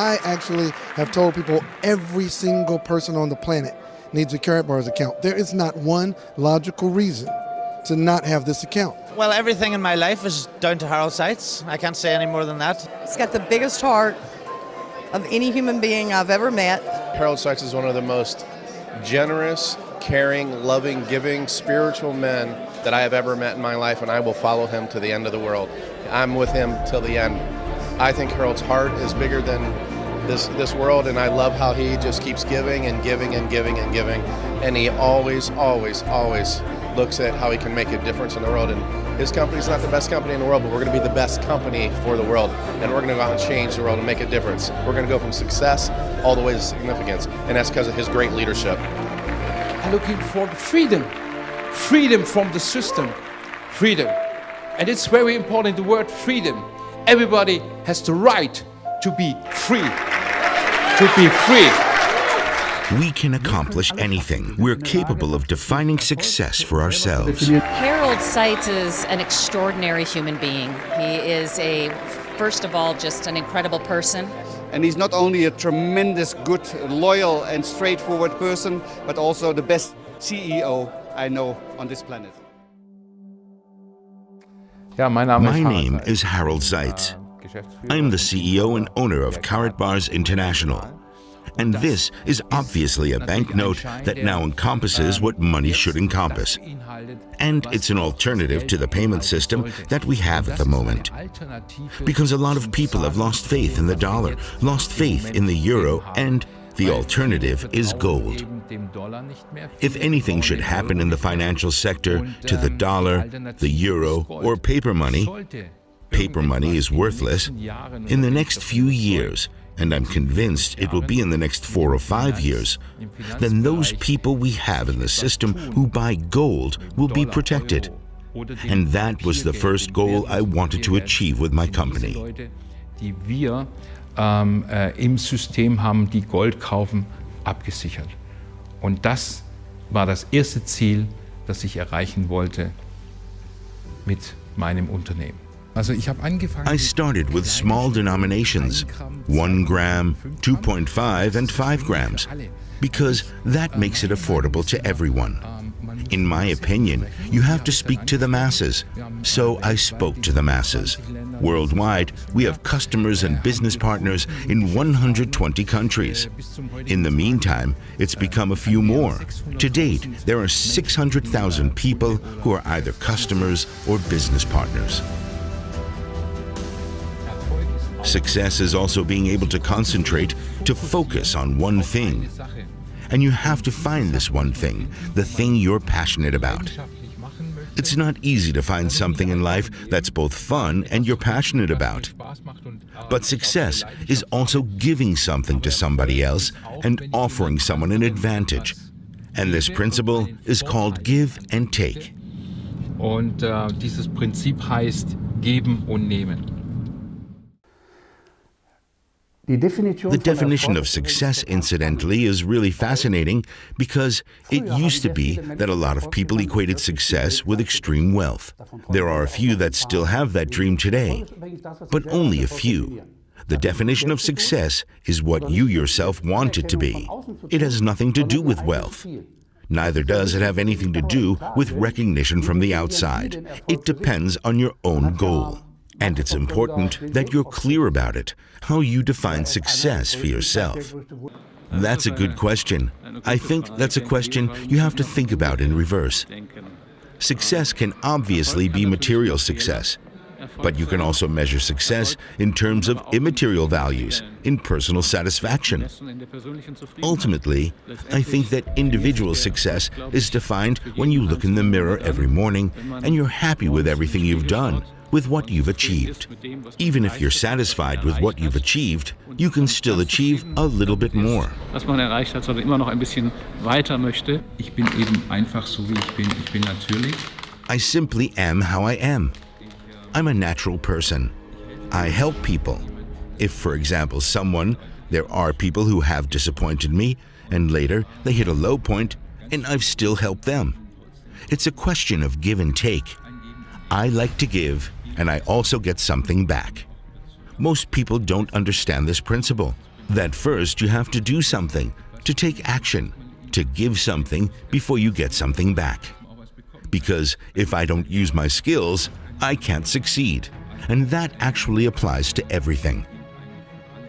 I actually have told people every single person on the planet needs a Karatbars account. There is not one logical reason to not have this account. Well, everything in my life is down to Harald Seitz. I can't say any more than that. He's got the biggest heart of any human being I've ever met. Harald Seitz is one of the most generous, caring, loving, giving, spiritual men that I have ever met in my life, and I will follow him to the end of the world. I'm with him till the end. I think Harald's heart is bigger than this this world, and I love how he just keeps giving and giving and giving and giving, and he always, always, always looks at how he can make a difference in the world. And his company's not the best company in the world, but we're going to be the best company for the world, and we're going to go out and change the world and make a difference. We're going to go from success all the way to significance, and that's because of his great leadership. I'm looking for freedom, freedom from the system, freedom. And it's very important, the word freedom. Everybody has the right to be free, to be free. We can accomplish anything. We're capable of defining success for ourselves. Harald Seitz is an extraordinary human being. He is a, first of all, just an incredible person. And he's not only a tremendous, good, loyal, and straightforward person, but also the best CEO I know on this planet. My name is Harald Seitz. I am the CEO and owner of Karatbars International. And this is obviously a banknote that now encompasses what money should encompass. And it's an alternative to the payment system that we have at the moment. Because a lot of people have lost faith in the dollar, lost faith in the euro, and the alternative is gold. If anything should happen in the financial sector to the dollar, the euro, or paper money, paper money is worthless, in the next few years, and I'm convinced it will be in the next four or five years, then those people we have in the system who buy gold will be protected. And that was the first goal I wanted to achieve with my company. Ähm, äh, im System haben, die Gold kaufen, abgesichert. Und das war das erste Ziel, das ich erreichen wollte mit meinem Unternehmen. I started with small denominations 1 gram, 2.5, and 5 grams because that makes it affordable to everyone. In my opinion, you have to speak to the masses. So I spoke to the masses. Worldwide, we have customers and business partners in 120 countries. In the meantime, it's become a few more. To date, there are 600,000 people who are either customers or business partners. Success is also being able to concentrate, to focus on one thing. And you have to find this one thing, the thing you're passionate about. It's not easy to find something in life that's both fun and you're passionate about. But success is also giving something to somebody else and offering someone an advantage. And this principle is called give and take. Und äh, dieses Prinzip heißt geben und nehmen. The definition of success, incidentally, is really fascinating because it used to be that a lot of people equated success with extreme wealth. There are a few that still have that dream today, but only a few. The definition of success is what you yourself want it to be. It has nothing to do with wealth. Neither does it have anything to do with recognition from the outside. It depends on your own goal. And it's important that you're clear about it, how you define success for yourself. That's a good question. I think that's a question you have to think about in reverse. Success can obviously be material success, but you can also measure success in terms of immaterial values, in personal satisfaction. Ultimately, I think that individual success is defined when you look in the mirror every morning and you're happy with everything you've done, with what you've achieved. Even if you're satisfied with what you've achieved, you can still achieve a little bit more. Was man erreicht hat, sondern immer noch ein bisschen weiter möchte. Ich bin eben einfach so wie ich bin. Ich bin natürlich. I simply am how I am. I'm a natural person. I help people. If, for example, someone, there are people who have disappointed me, and later they hit a low point, and I've still helped them. It's a question of give and take. I like to give, and I also get something back. Most people don't understand this principle. That first you have to do something, to take action, to give something before you get something back. Because if I don't use my skills, I can't succeed. And that actually applies to everything.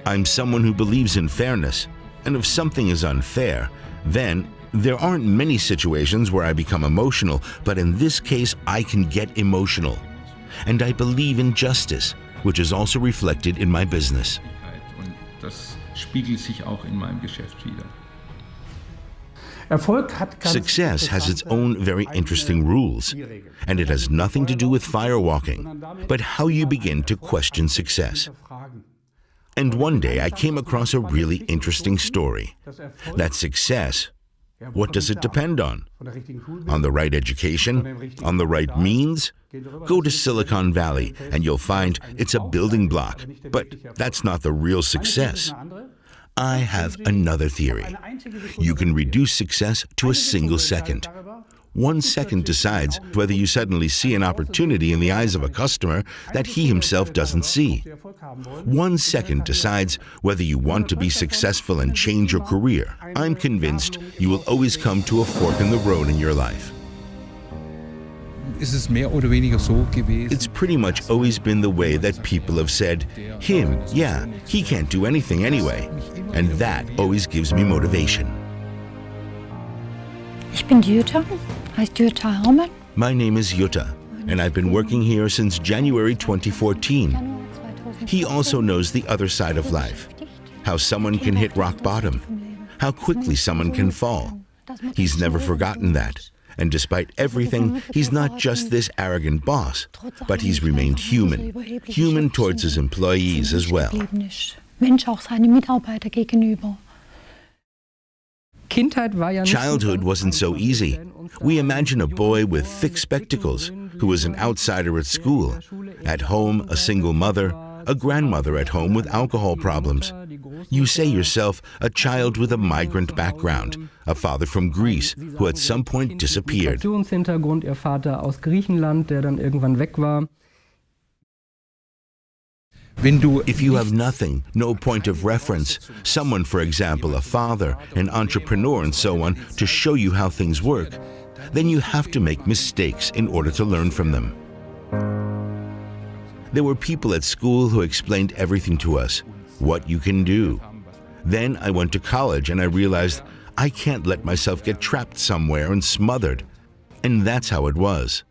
I'm someone who believes in fairness, and if something is unfair, then there aren't many situations where I become emotional, but in this case, I can get emotional. And I believe in justice, which is also reflected in my business. Das spiegelt sich auch in meinem Geschäft wieder. Success has its own very interesting rules, and it has nothing to do with firewalking, but how you begin to question success. And one day I came across a really interesting story that success, what does it depend on? On the right education? On the right means? Go to Silicon Valley and you'll find it's a building block, but that's not the real success. I have another theory. You can reduce success to a single second. One second decides whether you suddenly see an opportunity in the eyes of a customer that he himself doesn't see. One second decides whether you want to be successful and change your career. I'm convinced you will always come to a fork in the road in your life. It's pretty much always been the way that people have said, him, yeah, he can't do anything anyway. And that always gives me motivation. Ich bin Jutta, heißt Jutta Hermann. My name is Jutta, and I've been working here since January 2014. He also knows the other side of life, how someone can hit rock bottom, how quickly someone can fall. He's never forgotten that. And despite everything, he's not just this arrogant boss, but he's remained human, human towards his employees as well. Childhood wasn't so easy. We imagine a boy with thick spectacles who was an outsider at school, at home a single mother, a grandmother at home with alcohol problems. You say yourself a child with a migrant background, a father from Greece who at some point disappeared. If you have nothing, no point of reference, someone, for example, a father, an entrepreneur, and so on, to show you how things work, then you have to make mistakes in order to learn from them. There were people at school who explained everything to us, what you can do. Then I went to college and I realized I can't let myself get trapped somewhere and smothered. And that's how it was.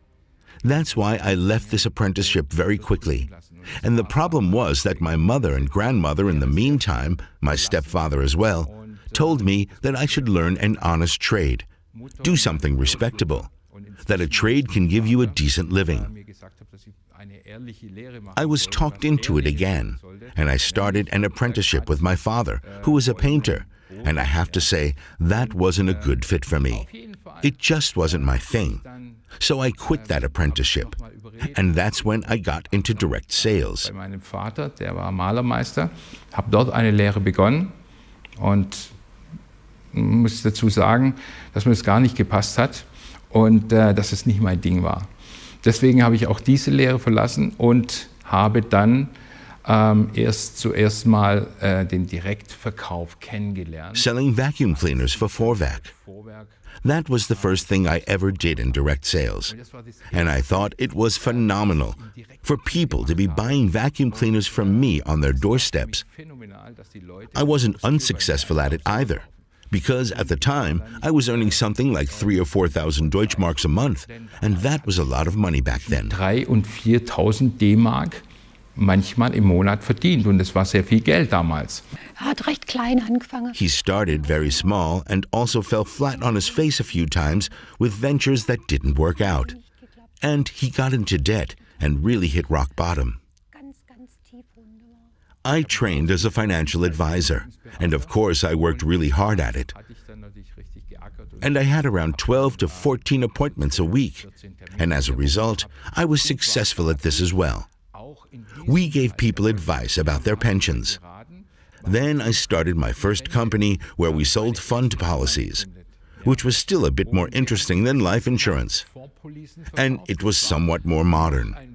That's why I left this apprenticeship very quickly. And the problem was that my mother and grandmother, in the meantime, my stepfather as well, told me that I should learn an honest trade, do something respectable, that a trade can give you a decent living. I was talked into it again, and I started an apprenticeship with my father, äh, who was a painter, and I have to say, that wasn't a good äh, fit for me. It just wasn't my thing. So I quit äh, that apprenticeship, and that's when I got into direct sales. Meinem Vater, der war Malermeister, habe dort eine Lehre begonnen und muss dazu sagen, dass mir das gar nicht gepasst hat und äh, dass es nicht mein Ding war. Deswegen habe ich auch diese Lehre verlassen und habe dann ähm, erst zuerst mal äh, den Direktverkauf kennengelernt. Selling vacuum cleaners for Vorwerk. That was the first thing I ever did in direct sales. And I thought it was phenomenal for people to be buying vacuum cleaners from me on their doorsteps. I wasn't unsuccessful at it either because at the time I was earning something like three or four thousand Deutschmarks a month, and that was a lot of money back then. Drei und 4.000 D-Mark manchmal im Monat verdient und das war sehr viel Geld damals. Er hat recht klein angefangen. He started very small and also fell flat on his face a few times with ventures that didn't work out. And he got into debt and really hit rock bottom. I trained as a financial advisor, and of course I worked really hard at it. And I had around 12 to 14 appointments a week, and as a result, I was successful at this as well. We gave people advice about their pensions. Then I started my first company where we sold fund policies, which was still a bit more interesting than life insurance. And it was somewhat more modern.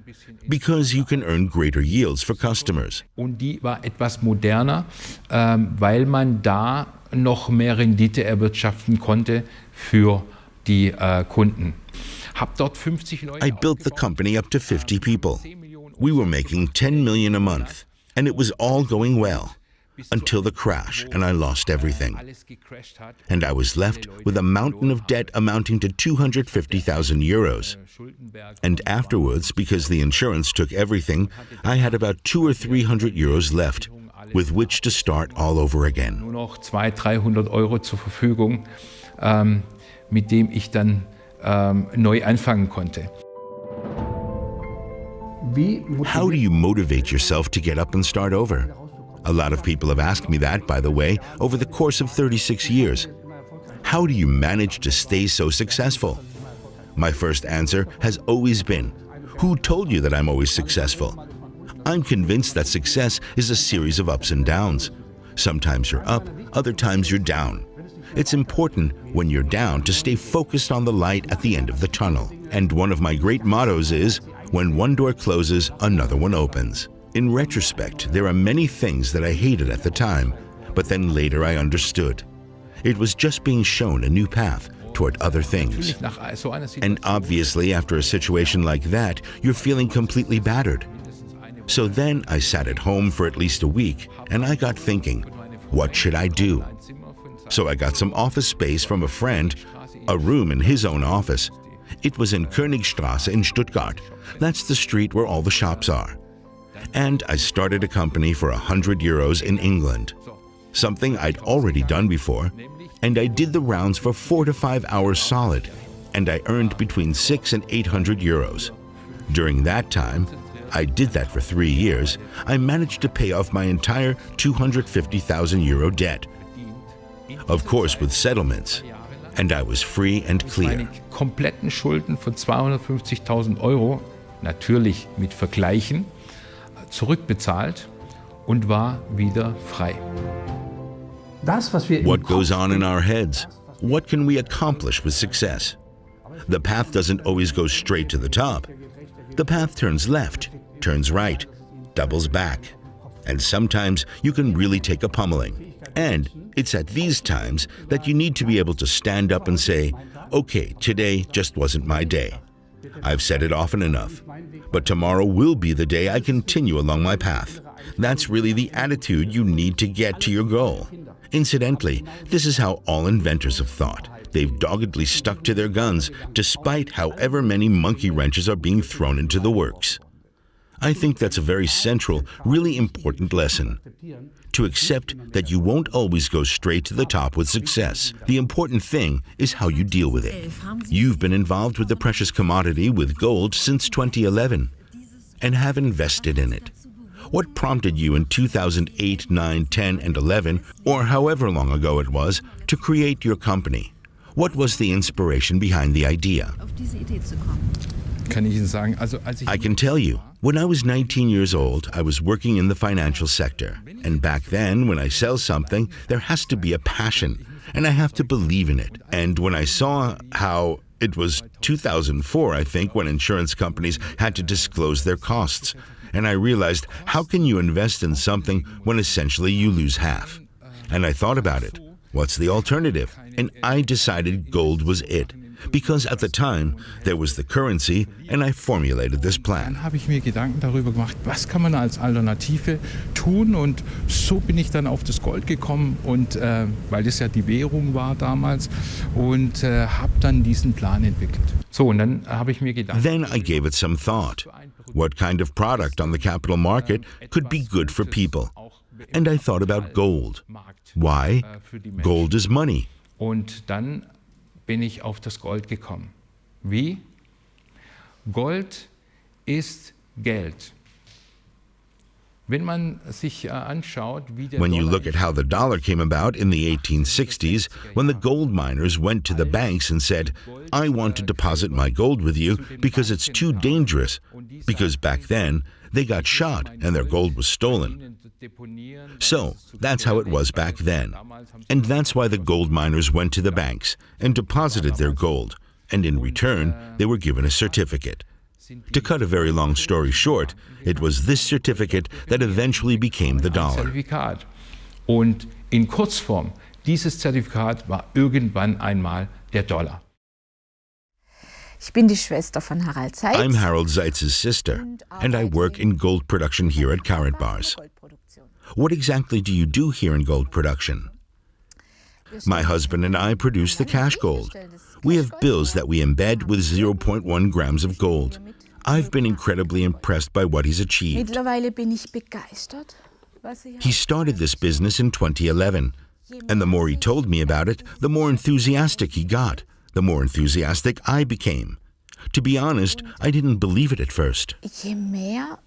Because you can earn greater yields for customers. Und die war etwas moderner, ähm, weil man da noch mehr Rendite erwirtschaften konnte für die äh, Kunden. Hab dort 50 Leute I built the company up to 50 ähm, people. We were making 10 million a month, and it was all going well until the crash, and I lost everything. And I was left with a mountain of debt amounting to 250,000 euros. And afterwards, because the insurance took everything, I had about two or 300 euros left, with which to start all over again. Nur noch 200, 300 Euro zur Verfügung, ähm, mit dem ich dann ähm, neu anfangen konnte. How do you motivate yourself to get up and start over? A lot of people have asked me that, by the way, over the course of 36 years. How do you manage to stay so successful? My first answer has always been, who told you that I'm always successful? I'm convinced that success is a series of ups and downs. Sometimes you're up, other times you're down. It's important when you're down to stay focused on the light at the end of the tunnel. And one of my great mottos is, when one door closes, another one opens. In retrospect, there are many things that I hated at the time, but then later I understood. It was just being shown a new path toward other things. And obviously, after a situation like that, you're feeling completely battered. So then I sat at home for at least a week and I got thinking, what should I do? So I got some office space from a friend, a room in his own office. It was in Königstrasse in Stuttgart. That's the street where all the shops are. And I started a company for 100 euros in England. Something I'd already done before. And I did the rounds for four to five hours solid. And I earned between six and 800 euros. During that time, I did that for three years, I managed to pay off my entire 250,000 euro debt. Of course, with settlements. And I was free and clear. Kompletten Schulden von 250.000 Euro, natürlich mit Vergleichen, zurückbezahlt und war wieder frei. What goes on in our heads? What can we accomplish with success? The path doesn't always go straight to the top. The path turns left, turns right, doubles back. And sometimes you can really take a pummeling. And it's at these times that you need to be able to stand up and say, okay, today just wasn't my day. I've said it often enough. But tomorrow will be the day I continue along my path. That's really the attitude you need to get to your goal. Incidentally, this is how all inventors have thought. They've doggedly stuck to their guns, despite however many monkey wrenches are being thrown into the works. I think that's a very central, really important lesson. To accept that you won't always go straight to the top with success. The important thing is how you deal with it. You've been involved with the precious commodity with gold since 2011 and have invested in it. What prompted you in 2008, 9, 10, and 11, or however long ago it was, to create your company? What was the inspiration behind the idea? I can tell you, when I was 19 years old, I was working in the financial sector. And back then, when I sell something, there has to be a passion, and I have to believe in it. And when I saw how it was 2004, I think, when insurance companies had to disclose their costs. And I realized, how can you invest in something when essentially you lose half? And I thought about it. What's the alternative? And I decided gold was it. Because at the time, there was the currency and I formulated this plan. Dann habe ich mir Gedanken darüber gemacht, was kann man als Alternative tun und so bin ich dann auf das Gold gekommen und äh, weil das ja die Währung war damals und äh, habe dann diesen Plan entwickelt. So und dann habe ich mir gedacht. Then I gave it some thought. What kind of product on the capital market could be good for people? And I thought about gold. Why? Gold is money. Und dann bin ich auf das Gold gekommen. Wie? Gold ist Geld. Wenn man sich äh, anschaut, wie der When you look at how the dollar came about in the 1860s, when the gold miners went to the banks and said, I want to deposit my gold with you because it's too dangerous, because back then they got shot and their gold was stolen. So that's how it was back then. And that's why the gold miners went to the banks and deposited their gold, and in return, they were given a certificate. To cut a very long story short, it was this certificate that eventually became the dollar. In Kurzform, dieses Zertifikat war irgendwann einmal der Dollar. Ich bin die Schwester von Harald Seitz. I'm Harald Seitz's sister, and I work in gold production here at Karatbars. What exactly do you do here in gold production? My husband and I produce the cash gold. We have bills that we embed with 0.1 grams of gold. I've been incredibly impressed by what he's achieved. Mittlerweile bin ich begeistert. Er he started this business in 2011, and the more he told me about it, the more enthusiastic he got, the more enthusiastic I became. To be honest, I didn't believe it at first. Je mehr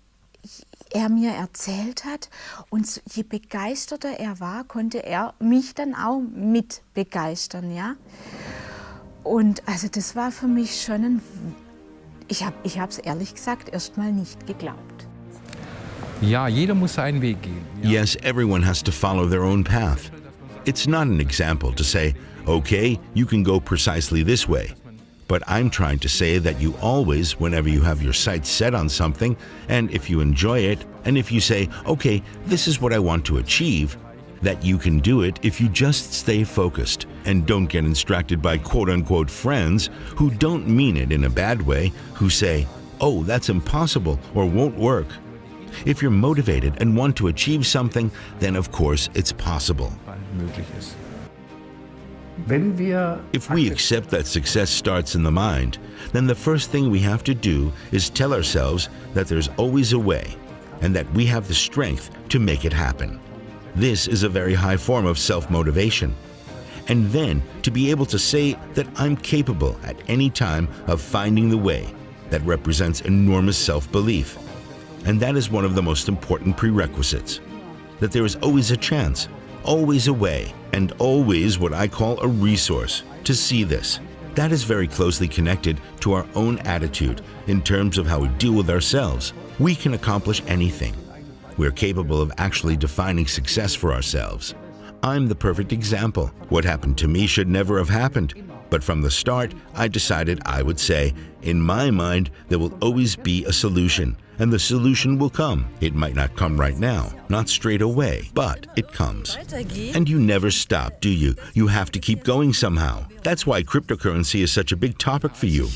er mir erzählt hat und je begeisterter er war, konnte er mich dann auch mit begeistern, ja. Und also das war für mich schon ein, ich habe ich es ehrlich gesagt erstmal nicht geglaubt. Ja, jeder muss seinen Weg gehen. Yes, everyone has to follow their own path. It's not an example to say, okay, you can go precisely this way. But I'm trying to say that you always, whenever you have your sights set on something, and if you enjoy it, and if you say, okay, this is what I want to achieve, that you can do it if you just stay focused and don't get distracted by quote unquote friends who don't mean it in a bad way, who say, oh, that's impossible or won't work. If you're motivated and want to achieve something, then of course it's possible. If we accept that success starts in the mind, then the first thing we have to do is tell ourselves that there's always a way and that we have the strength to make it happen. This is a very high form of self-motivation. And then to be able to say that I'm capable at any time of finding the way, that represents enormous self-belief. And that is one of the most important prerequisites. That there is always a chance, always a way, and always what I call a resource to see this. That is very closely connected to our own attitude in terms of how we deal with ourselves. We can accomplish anything. We're capable of actually defining success for ourselves. I'm the perfect example. What happened to me should never have happened. But from the start, I decided I would say, in my mind, there will always be a solution, and the solution will come. It might not come right now, not straight away, but it comes. And you never stop, do you? You have to keep going somehow. That's why cryptocurrency is such a big topic for you.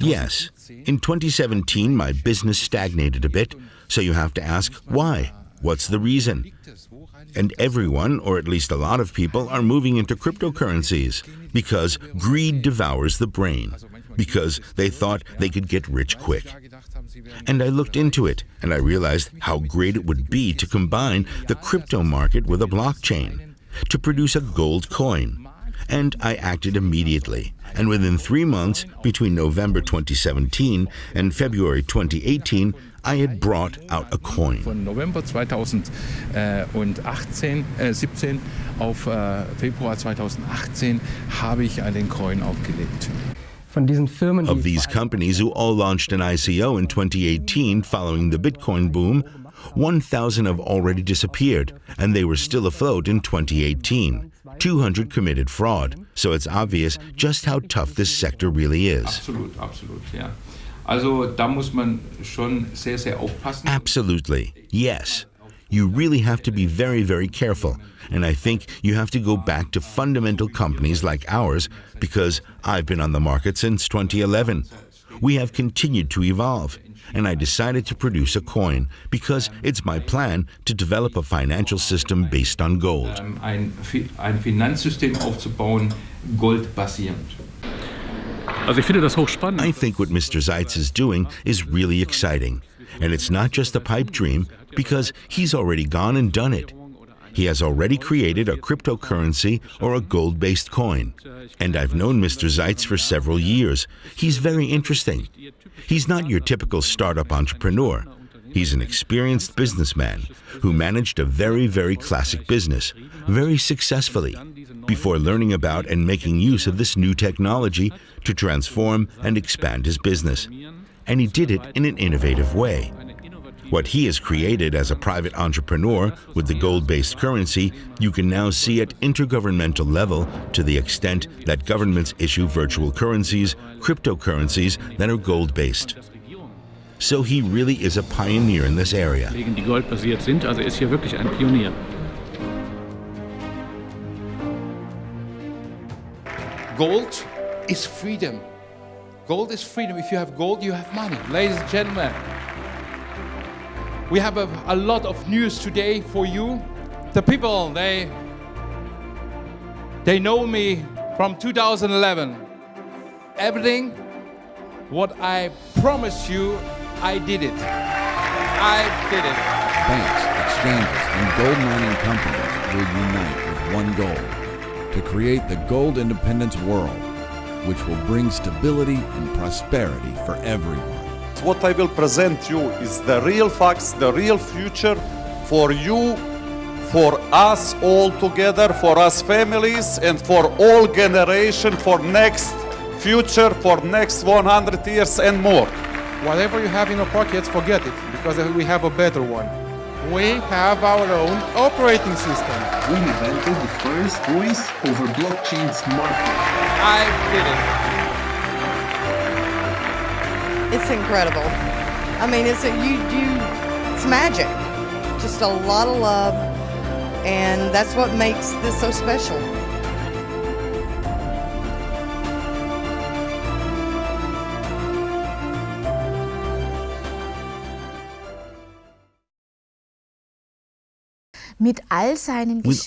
Yes. In 2017, my business stagnated a bit, so you have to ask why. What's the reason? And everyone, or at least a lot of people, are moving into cryptocurrencies because greed devours the brain, because they thought they could get rich quick. And I looked into it, and I realized how great it would be to combine the crypto market with a blockchain, to produce a gold coin. And I acted immediately. And within three months, between November 2017 and February 2018, I had brought out a coin. Von November 2018, äh, 17 äh, auf äh, Februar 2018 habe ich einen Coin aufgelegt. Of these companies who all launched an ICO in 2018 following the Bitcoin boom, 1,000 have already disappeared, and they were still afloat in 2018. 200 committed fraud, so it's obvious just how tough this sector really is. Absolut, absolut, ja. Also da muss man schon sehr, sehr aufpassen. Absolutely, yes. You really have to be very, very careful. And I think you have to go back to fundamental companies like ours because I've been on the market since 2011. We have continued to evolve. And I decided to produce a coin because it's my plan to develop a financial system based on gold. Ähm, ein, ein Finanzsystem aufzubauen, goldbasierend. I think what Mr. Seitz is doing is really exciting. And it's not just a pipe dream, because he's already gone and done it. He has already created a cryptocurrency or a gold-based coin. And I've known Mr. Seitz for several years. He's very interesting. He's not your typical startup entrepreneur. He's an experienced businessman who managed a very, very classic business, very successfully, before learning about and making use of this new technology to transform and expand his business. And he did it in an innovative way. What he has created as a private entrepreneur with the gold-based currency, you can now see at intergovernmental level to the extent that governments issue virtual currencies, cryptocurrencies that are gold-based. So he really is a pioneer in this area. Die goldbasiert sind, also ist hier wirklich ein Pionier. Gold is freedom. Gold is freedom. If you have gold, you have money. Ladies and gentlemen, we have a, a lot of news today for you. The people, they, they know me from 2011. Everything what I promised you, I did it. I did it. Banks, exchanges, and gold mining companies will unite with one goal to create the gold independence world, which will bring stability and prosperity for everyone. What I will present you is the real facts, the real future for you, for us all together, for us families, and for all generation for next future for next 100 years and more. Whatever you have in your pockets, forget it, because we have a better one. We have our own operating system. We invented the first voice over blockchain smart I did it. It's incredible. I mean, it's a, you, you, it's magic. Just a lot of love, and that's what makes this so special. With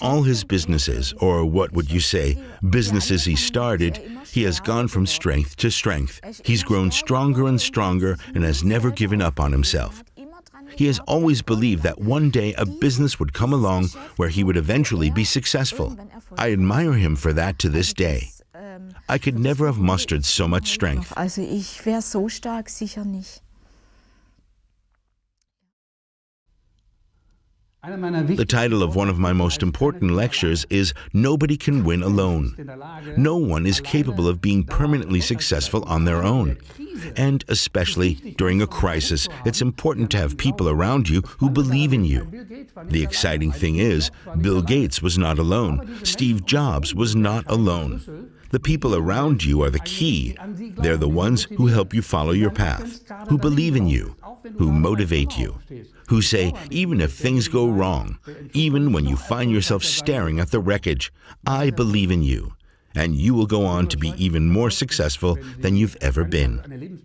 all his businesses, or what would you say, businesses he started, he has gone from strength to strength. He's grown stronger and stronger and has never given up on himself. He has always believed that one day a business would come along where he would eventually be successful. I admire him for that to this day. I could never have mustered so much strength. Also ich wäre so stark sicher nicht. The title of one of my most important lectures is Nobody Can Win Alone. No one is capable of being permanently successful on their own. And especially during a crisis, it's important to have people around you who believe in you. The exciting thing is, Bill Gates was not alone. Steve Jobs was not alone. The people around you are the key. They're the ones who help you follow your path, who believe in you, who motivate you who say, even if things go wrong, even when you find yourself staring at the wreckage, I believe in you, and you will go on to be even more successful than you've ever been.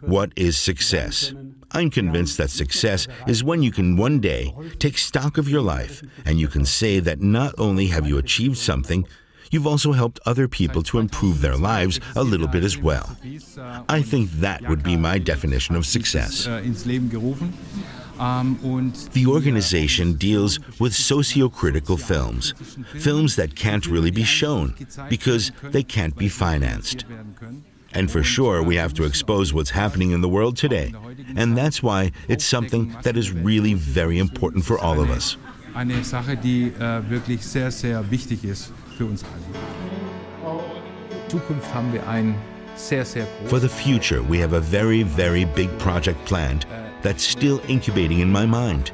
What is success? I'm convinced that success is when you can one day take stock of your life and you can say that not only have you achieved something, you've also helped other people to improve their lives a little bit as well. I think that would be my definition of success. Um, the organization deals with socio-critical films, films that can't really be shown because they can't be financed. And for sure, we have to expose what's happening in the world today. And that's why it's something that is really very important for all of us. Eine Sache, die äh, wirklich sehr, sehr wichtig ist für uns alle. Zukunft haben wir ein sehr, sehr For the future, we have a very, very big project planned that's still incubating in my mind.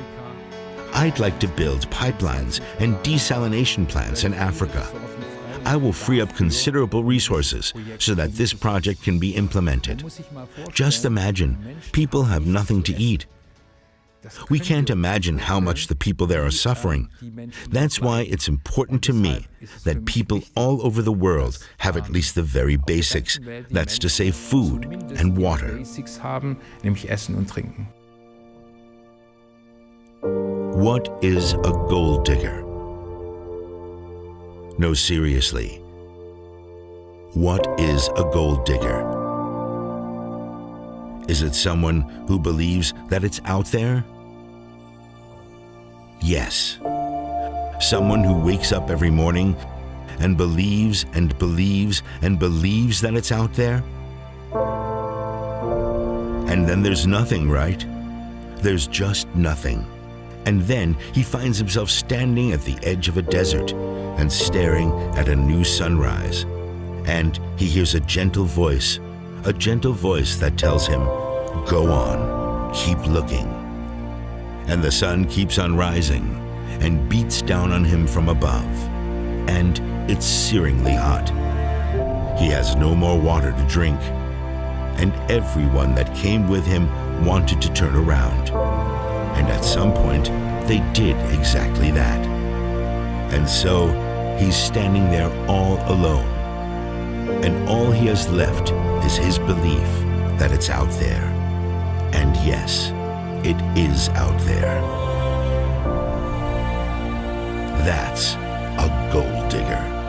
I'd like to build pipelines and desalination plants in Africa. I will free up considerable resources so that this project can be implemented. Just imagine, people have nothing to eat. We can't imagine how much the people there are suffering. That's why it's important to me that people all over the world have at least the very basics. That's to say food and water. What is a gold digger? No, seriously. What is a gold digger? Is it someone who believes that it's out there? Yes. Someone who wakes up every morning and believes and believes and believes that it's out there? And then there's nothing, right? There's just nothing. And then he finds himself standing at the edge of a desert and staring at a new sunrise. And he hears a gentle voice, a gentle voice that tells him, Go on, keep looking. And the sun keeps on rising and beats down on him from above. And it's searingly hot. He has no more water to drink. And everyone that came with him wanted to turn around. And at some point, they did exactly that. And so, he's standing there all alone. And all he has left is his belief that it's out there. And yes, it is out there. That's a gold digger.